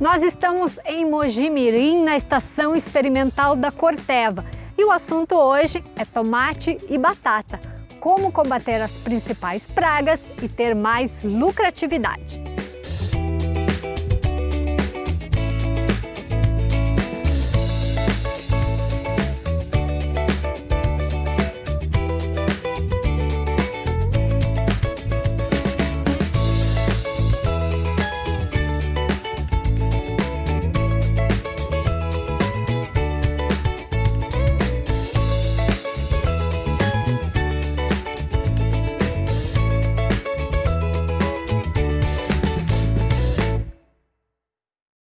Nós estamos em Mojimirim, na estação experimental da Corteva, e o assunto hoje é tomate e batata. Como combater as principais pragas e ter mais lucratividade.